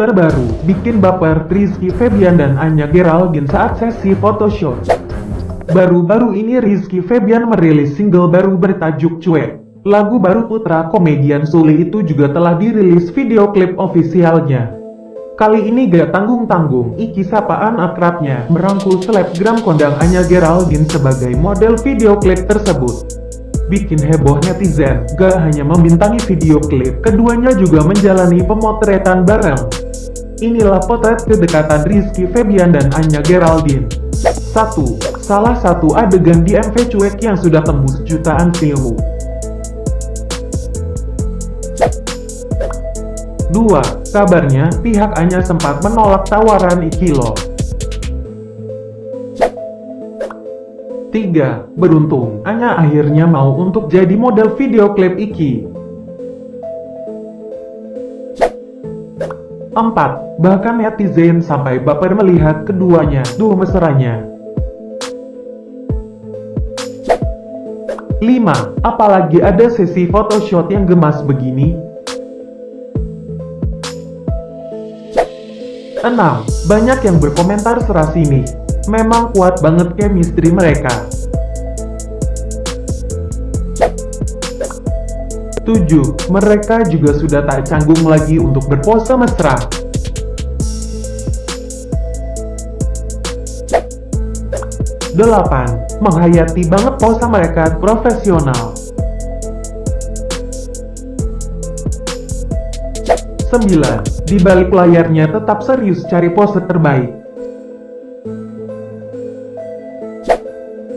Terbaru, bikin baper Rizky Febian dan Anya Geraldine saat sesi photoshoot. Baru-baru ini Rizky Febian merilis single baru bertajuk Cuek. Lagu baru putra komedian Suli itu juga telah dirilis video klip ofisialnya. Kali ini gak tanggung-tanggung, Iki sapaan akrabnya merangkul selebgram kondang Anya Geraldine sebagai model video klip tersebut bikin heboh netizen. Gak hanya membintangi video klip, keduanya juga menjalani pemotretan bareng. Inilah potret kedekatan Rizky Febian dan Anya Geraldine. 1. Salah satu adegan di MV Cuek yang sudah tembus jutaan view. 2. Kabarnya, pihak Anya sempat menolak tawaran Ikilo. 3. Beruntung, Anya akhirnya mau untuk jadi model video klip Iki. 4. Bahkan netizen sampai baper melihat keduanya, duo mesranya. 5. Apalagi ada sesi photoshoot yang gemas begini. 6. Banyak yang berkomentar serasi nih, Memang kuat banget chemistry mereka. 7. Mereka juga sudah tak canggung lagi untuk berpose mesra. 8. Menghayati banget pose mereka profesional. 9. Di balik layarnya tetap serius cari pose terbaik.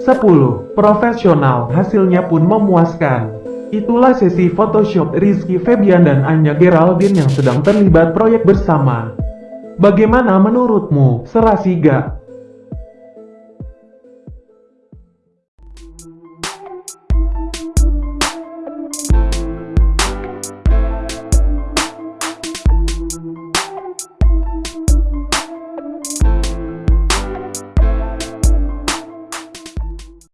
10. Profesional, hasilnya pun memuaskan. Itulah sesi Photoshop Rizky Febian dan Anya Geraldine yang sedang terlibat proyek bersama. Bagaimana menurutmu, serasi gak?